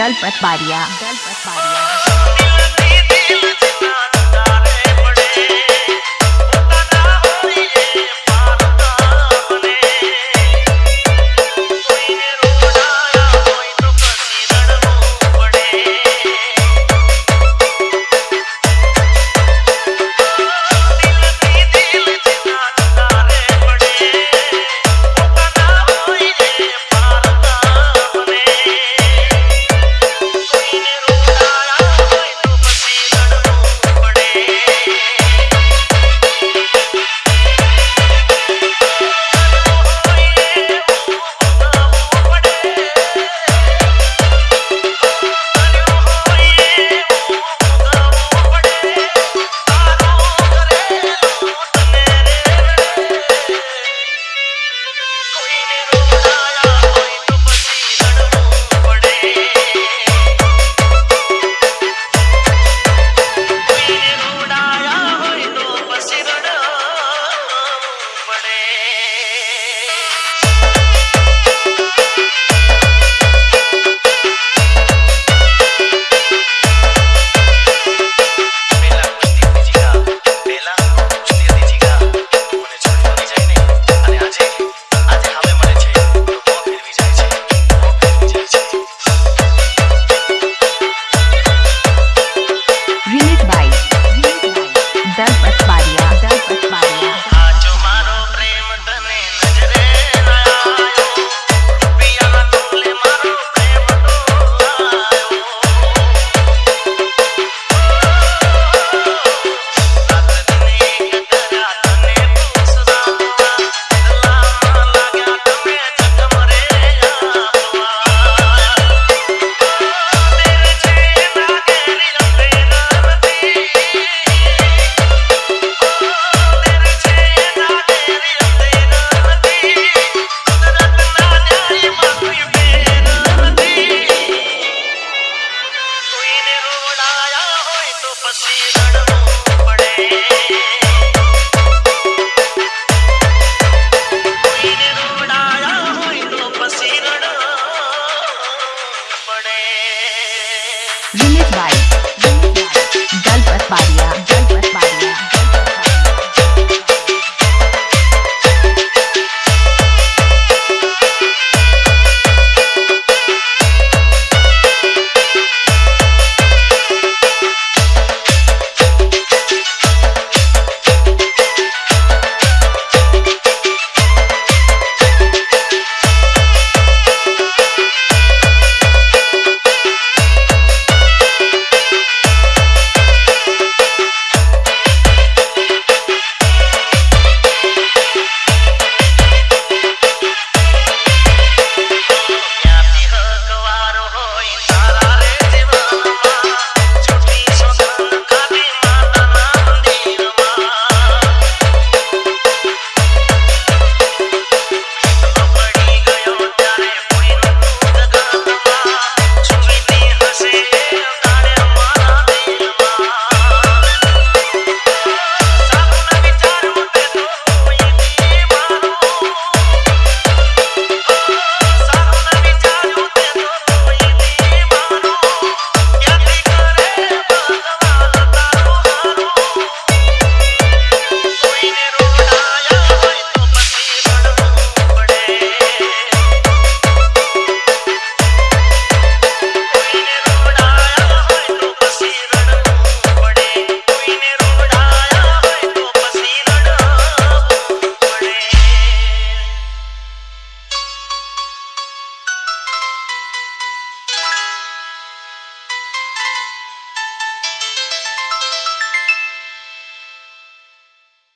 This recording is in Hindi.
Dalpat Bariya Dalpat Bariya see you.